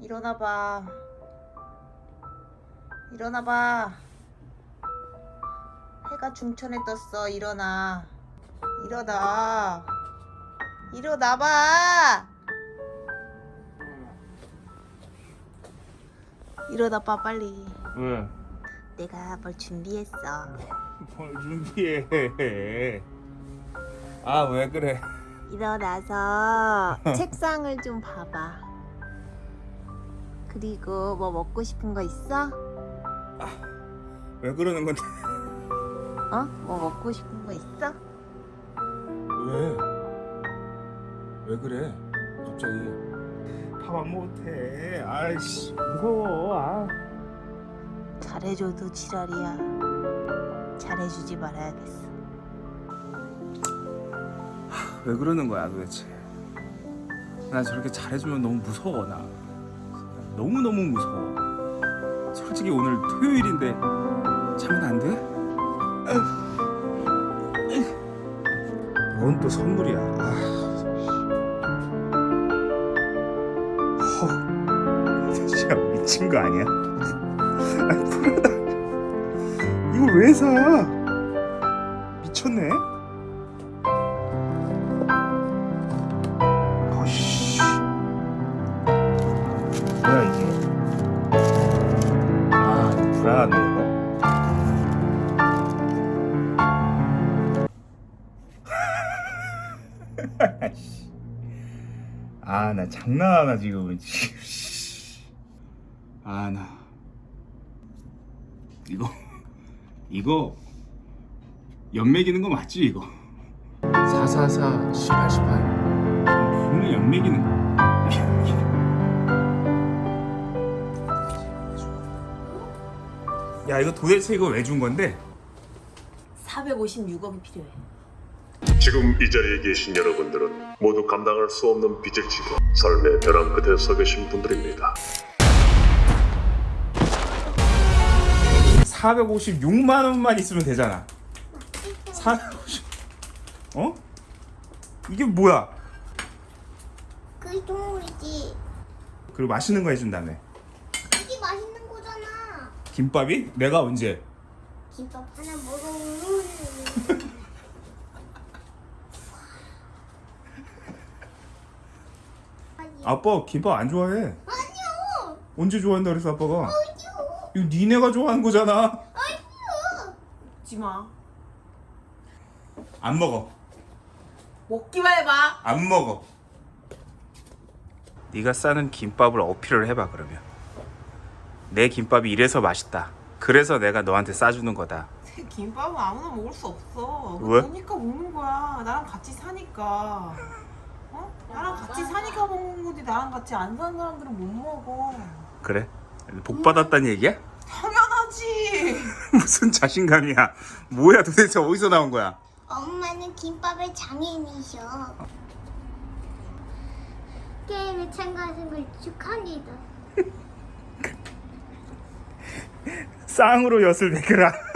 일어나봐. 일어나봐. 해가 중천에 떴어. 일어나. 일어나. 일어나봐. 일어나봐 빨리. 왜? 내가 뭘 준비했어. 뭘 준비해? 아 왜 그래? 일어나서 책상을 좀 봐봐. 그리고 뭐 먹고 싶은 거 있어? 왜 그러는 건데? 어? 뭐 먹고 싶은 거 있어? 왜? 왜 그래? 갑자기 밥 안 못해. 아이씨 무서워. 아. 잘해줘도 지랄이야. 잘해주지 말아야겠어. 왜 그러는 거야 도대체? 나 저렇게 잘해주면 너무 무서워 나. 너무 너무 무서워. 솔직히 오늘 토요일인데 자면 안 돼? 뭔또 선물이야? 아. 허, 진짜 미친 거 아니야? 아, 프라다. 이걸 왜 사? 미쳤네. 불안한데 이거 아나 장난하나 지금. 아 나. 이거 이거 연맥이는 거 맞지 이거? 444 18 18 분명 연맥이는 거. 야 이거 도대체 이거 왜 준 건데? 456억이 필요해. 지금 이 자리에 계신 여러분들은 모두 감당할 수 없는 빚을 지고 삶의 벼랑 끝에 서 계신 분들입니다. 456만 원만 있으면 되잖아. 450. 어? 이게 뭐야? 그게 동물이지. 그리고 맛있는 거 해준다며. 김밥이? 내가 언제? 김밥 하나 먹어. 아빠 김밥 안 좋아해. 아니요. 언제 좋아한다 그래서 아빠가? 아니요. 이거 니네가 좋아하는 거잖아. 아니요. 먹지 마. 안 먹어. 먹기만 해봐. 안 먹어. 네가 싸는 김밥을 어필을 해봐 그러면. 내 김밥이 이래서 맛있다. 그래서 내가 너한테 싸주는 거다. 김밥은 아무나 먹을 수 없어. 왜? 그러니까 먹는 거야. 나랑 같이 사니까. 어? 나랑 같이 사니까 먹는 거지. 나랑 같이 안 사는 사람들은 못 먹어. 그래? 복 받았다는 얘기야? 당연하지. 무슨 자신감이야? 뭐야 도대체 어디서 나온 거야? 엄마는 김밥의 장인이셔. 게임에 참가하신 걸 축하합니다. 쌍으로 엿을 매겨라.